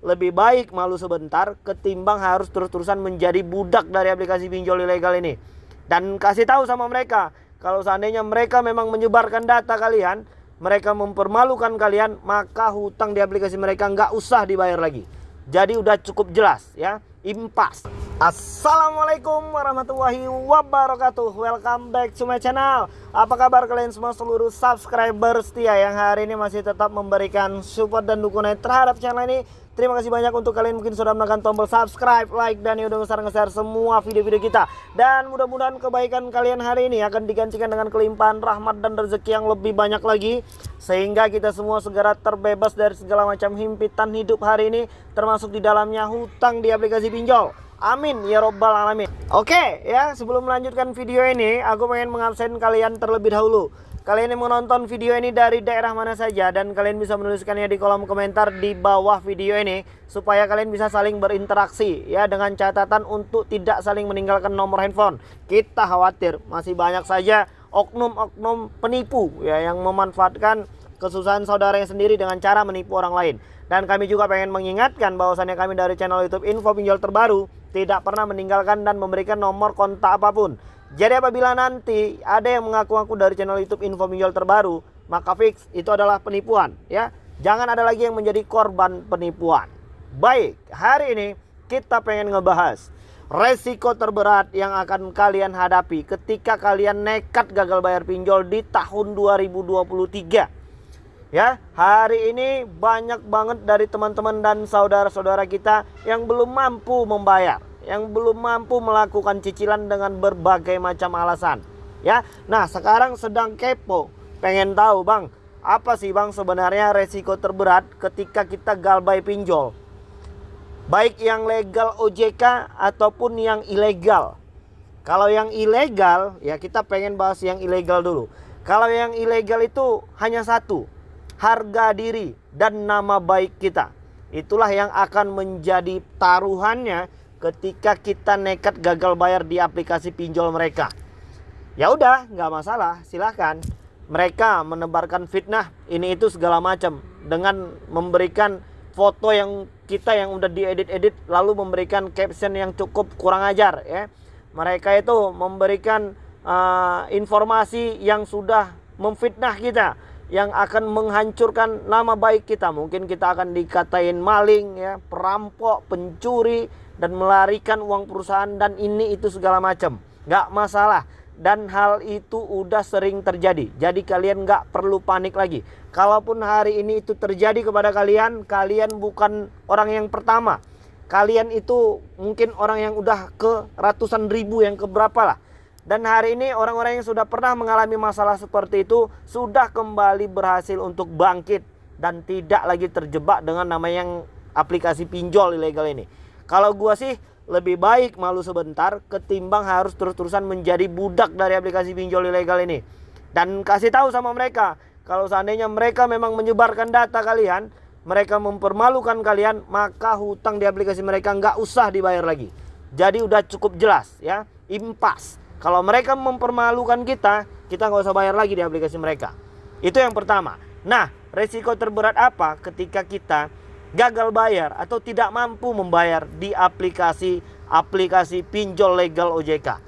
lebih baik malu sebentar ketimbang harus terus-terusan menjadi budak dari aplikasi pinjol ilegal ini. Dan kasih tahu sama mereka, kalau seandainya mereka memang menyebarkan data kalian, mereka mempermalukan kalian, maka hutang di aplikasi mereka nggak usah dibayar lagi. Jadi udah cukup jelas ya, impas. Assalamualaikum warahmatullahi wabarakatuh Welcome back to my channel Apa kabar kalian semua seluruh subscriber setia Yang hari ini masih tetap memberikan support dan dukungan terhadap channel ini? Terima kasih banyak untuk kalian mungkin sudah menekan tombol subscribe, like, dan ya udah besar nge-share semua video-video kita. Dan mudah-mudahan kebaikan kalian hari ini akan digantikan dengan kelimpahan rahmat dan rezeki yang lebih banyak lagi. Sehingga kita semua segera terbebas dari segala macam himpitan hidup hari ini Termasuk di dalamnya hutang di aplikasi pinjol Amin ya robbal alamin. Oke ya sebelum melanjutkan video ini aku pengen mengabsen kalian terlebih dahulu. Kalian yang menonton video ini dari daerah mana saja dan kalian bisa menuliskannya di kolom komentar di bawah video ini supaya kalian bisa saling berinteraksi ya dengan catatan untuk tidak saling meninggalkan nomor handphone. Kita khawatir masih banyak saja oknum-oknum penipu ya yang memanfaatkan kesusahan saudaranya sendiri dengan cara menipu orang lain. Dan kami juga pengen mengingatkan bahwasannya kami dari channel YouTube Info Pinjol Terbaru tidak pernah meninggalkan dan memberikan nomor kontak apa pun. Jadi apabila nanti ada yang mengaku-ngaku dari channel YouTube Info Pinjol terbaru, maka fix itu adalah penipuan ya. Jangan ada lagi yang menjadi korban penipuan. Baik, hari ini kita pengen ngebahas resiko terberat yang akan kalian hadapi ketika kalian nekat gagal bayar pinjol di tahun 2023. Ya, hari ini banyak banget dari teman-teman dan saudara-saudara kita yang belum mampu membayar, yang belum mampu melakukan cicilan dengan berbagai macam alasan. Ya, nah sekarang sedang kepo, pengen tahu bang, apa sih bang sebenarnya resiko terberat ketika kita galbay pinjol? Baik yang legal OJK ataupun yang ilegal. Kalau yang ilegal, ya kita pengen bahas yang ilegal dulu. Kalau yang ilegal itu hanya satu, harga diri dan nama baik kita. Itulah yang akan menjadi taruhannya ketika kita nekat gagal bayar di aplikasi pinjol mereka. Ya udah, nggak masalah, silahkan. Mereka menebarkan fitnah ini itu segala macam dengan memberikan foto yang kita yang udah diedit-edit lalu memberikan caption yang cukup kurang ajar ya. Mereka itu memberikan uh, informasi yang sudah memfitnah kita yang akan menghancurkan nama baik kita. Mungkin kita akan dikatain maling ya, perampok, pencuri dan melarikan uang perusahaan dan ini itu segala macam. Gak masalah dan hal itu udah sering terjadi. Jadi kalian gak perlu panik lagi. Kalaupun hari ini itu terjadi kepada kalian, kalian bukan orang yang pertama. Kalian itu mungkin orang yang udah ke ratusan ribu yang keberapa lah dan hari ini orang-orang yang sudah pernah mengalami masalah seperti itu sudah kembali berhasil untuk bangkit dan tidak lagi terjebak dengan nama yang aplikasi pinjol ilegal ini. Kalau gua sih lebih baik malu sebentar ketimbang harus terus-terusan menjadi budak dari aplikasi pinjol ilegal ini. Dan kasih tahu sama mereka, kalau seandainya mereka memang menyebarkan data kalian, mereka mempermalukan kalian, maka hutang di aplikasi mereka nggak usah dibayar lagi. Jadi udah cukup jelas ya, impas. Kalau mereka mempermalukan kita, kita nggak usah bayar lagi di aplikasi mereka. Itu yang pertama. Nah, resiko terberat apa ketika kita gagal bayar atau tidak mampu membayar di aplikasi aplikasi pinjol legal OJK.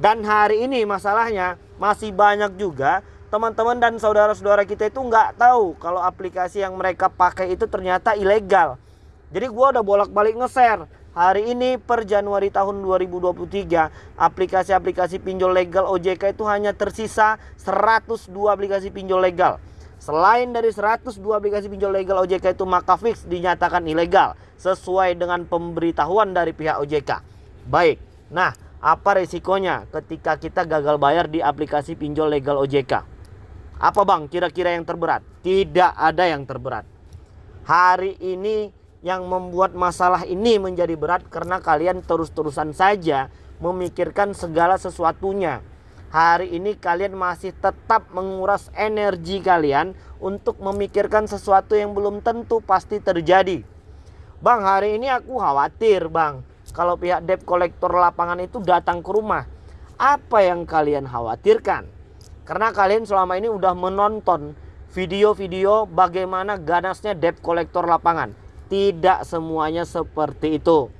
Dan hari ini masalahnya masih banyak juga teman-teman dan saudara-saudara kita itu nggak tahu kalau aplikasi yang mereka pakai itu ternyata ilegal. Jadi gua udah bolak-balik nge-share Hari ini per Januari tahun 2023 aplikasi-aplikasi pinjol legal OJK itu hanya tersisa 102 aplikasi pinjol legal. Selain dari 102 aplikasi pinjol legal OJK itu maka fix dinyatakan ilegal sesuai dengan pemberitahuan dari pihak OJK. Baik. Nah, apa resikonya ketika kita gagal bayar di aplikasi pinjol legal OJK? Apa Bang kira-kira yang terberat? Tidak ada yang terberat. Hari ini yang membuat masalah ini menjadi berat karena kalian terus-terusan saja memikirkan segala sesuatunya. Hari ini kalian masih tetap menguras energi kalian untuk memikirkan sesuatu yang belum tentu pasti terjadi. Bang, hari ini aku khawatir, Bang. Kalau pihak debt kolektor lapangan itu datang ke rumah, apa yang kalian khawatirkan? Karena kalian selama ini udah menonton video-video bagaimana ganasnya debt kolektor lapangan tidak semuanya seperti itu.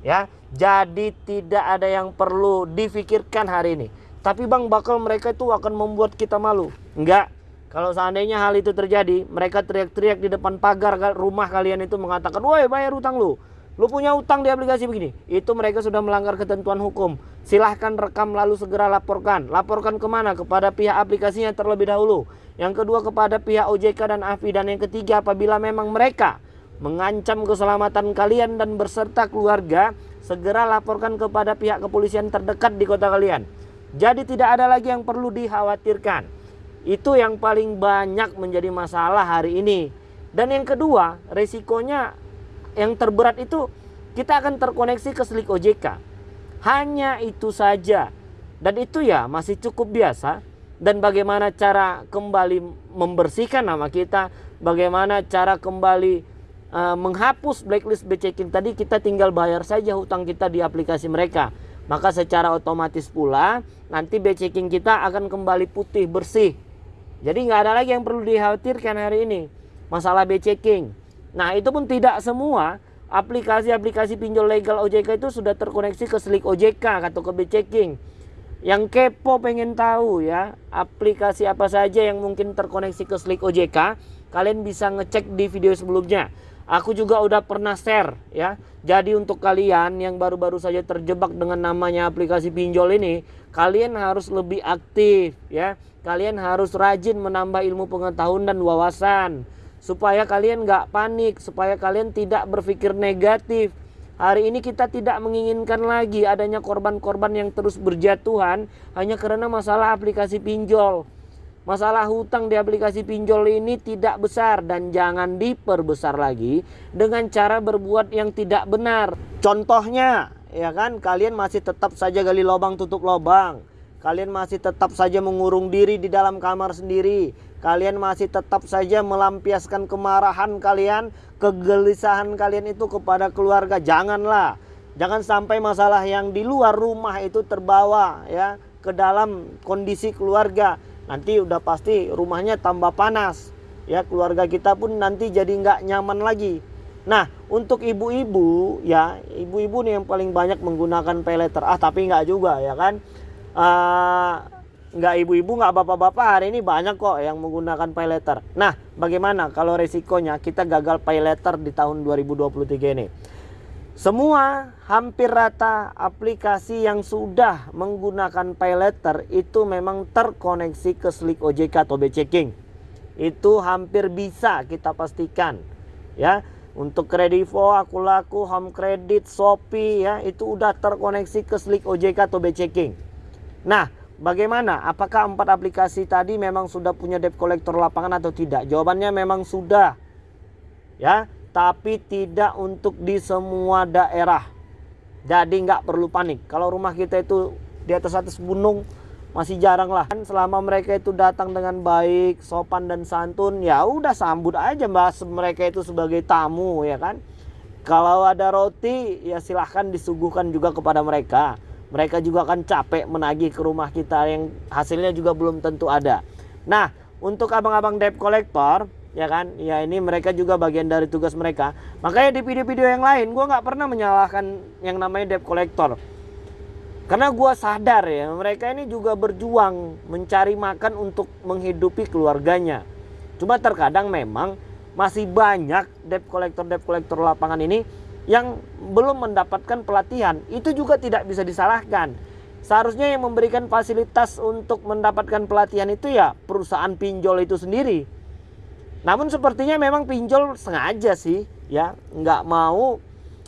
Ya jadi tidak ada yang perlu difikirkan hari ini. Tapi bang bakal mereka itu akan membuat kita malu. Enggak. Kalau seandainya hal itu terjadi mereka teriak-teriak di depan pagar rumah kalian itu mengatakan woi bayar utang lu. Lu punya utang di aplikasi begini. Itu mereka sudah melanggar ketentuan hukum. Silahkan rekam lalu segera laporkan. Laporkan ke mana? Kepada pihak aplikasinya terlebih dahulu. Yang kedua kepada pihak OJK dan AFI dan yang ketiga apabila memang mereka mengancam keselamatan kalian dan berserta keluarga segera laporkan kepada pihak kepolisian terdekat di kota kalian jadi tidak ada lagi yang perlu dikhawatirkan itu yang paling banyak menjadi masalah hari ini dan yang kedua resikonya yang terberat itu kita akan terkoneksi ke Slik OJK. Hanya itu saja. Dan itu ya masih cukup biasa. Dan bagaimana cara kembali membersihkan nama kita, bagaimana cara kembali uh, menghapus blacklist beceking tadi kita tinggal bayar saja hutang kita di aplikasi mereka. Maka secara otomatis pula nanti beceking kita akan kembali putih bersih. Jadi nggak ada lagi yang perlu dikhawatirkan hari ini masalah beceking. Nah itu pun tidak semua aplikasi-aplikasi pinjol legal OJK itu sudah terkoneksi ke Slik OJK atau ke B-Checking. Yang kepo pengen tahu ya aplikasi apa saja yang mungkin terkoneksi ke Slik OJK, kalian bisa ngecek di video sebelumnya. Aku juga udah pernah share ya. Jadi untuk kalian yang baru-baru saja terjebak dengan namanya aplikasi pinjol ini, kalian harus lebih aktif ya. Kalian harus rajin menambah ilmu pengetahuan dan wawasan supaya kalian nggak panik, supaya kalian tidak berpikir negatif. Hari ini kita tidak menginginkan lagi adanya korban-korban yang terus berjatuhan hanya karena masalah aplikasi pinjol. Masalah hutang di aplikasi pinjol ini tidak besar dan jangan diperbesar lagi dengan cara berbuat yang tidak benar. Contohnya, ya kan, kalian masih tetap saja gali lubang tutup lubang. Kalian masih tetap saja mengurung diri di dalam kamar sendiri kalian masih tetap saja melampiaskan kemarahan kalian, kegelisahan kalian itu kepada keluarga. Janganlah. Jangan sampai masalah yang di luar rumah itu terbawa ya ke dalam kondisi keluarga. Nanti udah pasti rumahnya tambah panas. Ya, keluarga kita pun nanti jadi nggak nyaman lagi. Nah, untuk ibu-ibu ya, ibu-ibu nih yang paling banyak menggunakan pay letter. Ah, tapi nggak juga ya kan. Uh, nggak ibu-ibu nggak bapak-bapak hari ini banyak kok yang menggunakan pay letter. Nah, bagaimana kalau resikonya kita gagal pay letter di tahun 2023 ini? Semua hampir rata aplikasi yang sudah menggunakan pay letter itu memang terkoneksi ke Slik OJK atau B-Checking. Itu hampir bisa kita pastikan. Ya, untuk Kredivo, Akulaku, Home Credit, Shopee ya, itu udah terkoneksi ke Slik OJK atau B-Checking. Nah, Bagaimana? Apakah empat aplikasi tadi memang sudah punya debt collector lapangan atau tidak? Jawabannya memang sudah. Ya, tapi tidak untuk di semua daerah. Jadi nggak perlu panik. Kalau rumah kita itu di atas atas gunung masih jarang lah. Selama mereka itu datang dengan baik, sopan dan santun, ya udah sambut aja mbak mereka itu sebagai tamu ya kan. Kalau ada roti, ya silahkan disuguhkan juga kepada mereka mereka juga akan capek menagih ke rumah kita yang hasilnya juga belum tentu ada. Nah, untuk abang-abang debt collector, ya kan, ya ini mereka juga bagian dari tugas mereka. Makanya di video-video yang lain, gue nggak pernah menyalahkan yang namanya debt collector. Karena gue sadar ya, mereka ini juga berjuang mencari makan untuk menghidupi keluarganya. Cuma terkadang memang masih banyak debt collector debt collector lapangan ini yang belum mendapatkan pelatihan itu juga tidak bisa disalahkan. Seharusnya yang memberikan fasilitas untuk mendapatkan pelatihan itu ya perusahaan pinjol itu sendiri. Namun sepertinya memang pinjol sengaja sih ya nggak mau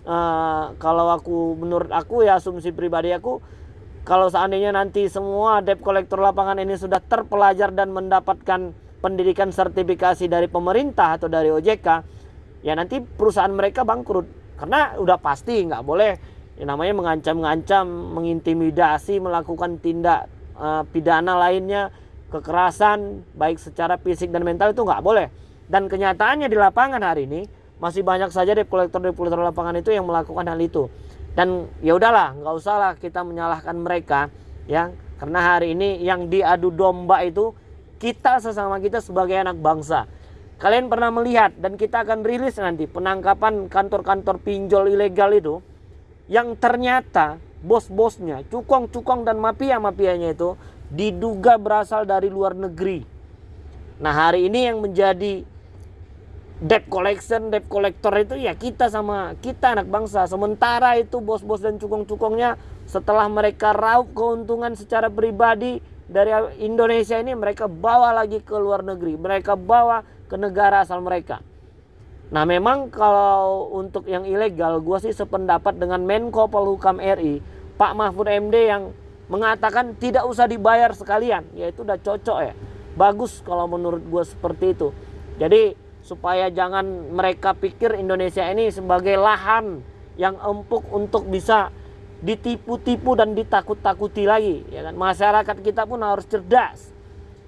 uh, kalau aku menurut aku ya asumsi pribadi aku kalau seandainya nanti semua debt kolektor lapangan ini sudah terpelajar dan mendapatkan pendidikan sertifikasi dari pemerintah atau dari OJK ya nanti perusahaan mereka bangkrut karena udah pasti nggak boleh yang namanya mengancam-ngancam, mengintimidasi, melakukan tindak uh, pidana lainnya, kekerasan baik secara fisik dan mental itu nggak boleh. Dan kenyataannya di lapangan hari ini masih banyak saja debt collector debt collector lapangan itu yang melakukan hal itu. Dan ya udahlah, nggak usahlah kita menyalahkan mereka, ya, karena hari ini yang diadu domba itu kita sesama kita sebagai anak bangsa. kalian pernah melihat dan kita akan rilis nanti penangkapan kantor-kantor pinjol ilegal itu yang ternyata bos-bosnya, cukong-cukong dan mafia-mafianya itu diduga berasal dari luar negeri. Nah, hari ini yang menjadi debt collection, debt collector itu ya kita sama kita anak bangsa. Sementara itu bos-bos dan cukong-cukongnya setelah mereka raup keuntungan secara pribadi dari Indonesia ini mereka bawa lagi ke luar negeri. Mereka bawa ke negara asal mereka. Nah memang kalau untuk yang ilegal gue sih sependapat dengan Menko Polhukam RI Pak Mahfud MD yang mengatakan tidak usah dibayar sekalian ya itu udah cocok ya bagus kalau menurut gue seperti itu jadi supaya jangan mereka pikir Indonesia ini sebagai lahan yang empuk untuk bisa ditipu-tipu dan ditakut-takuti lagi ya kan masyarakat kita pun harus cerdas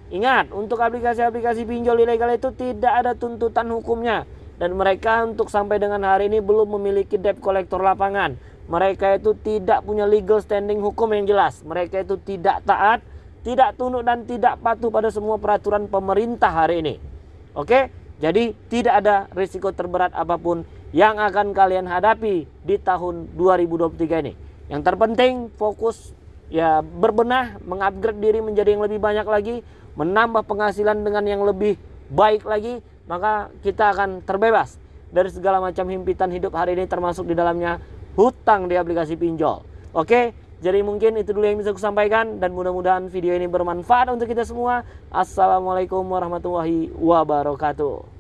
Ingat, untuk aplikasi-aplikasi pinjol ilegal itu tidak ada tuntutan hukumnya dan mereka untuk sampai dengan hari ini belum memiliki debt collector lapangan. Mereka itu tidak punya legal standing hukum yang jelas. Mereka itu tidak taat, tidak tunduk dan tidak patuh pada semua peraturan pemerintah hari ini. Oke? Jadi tidak ada risiko terberat apa pun yang akan kalian hadapi di tahun 2023 ini. Yang terpenting fokus ya berbenah, mengupgrade diri menjadi yang lebih banyak lagi menambah penghasilan dengan yang lebih baik lagi, maka kita akan terbebas dari segala macam himpitan hidup hari ini termasuk di dalamnya hutang di aplikasi pinjol. Oke, jadi mungkin itu dulu yang bisa saya sampaikan dan mudah-mudahan video ini bermanfaat untuk kita semua. Assalamualaikum warahmatullahi wabarakatuh.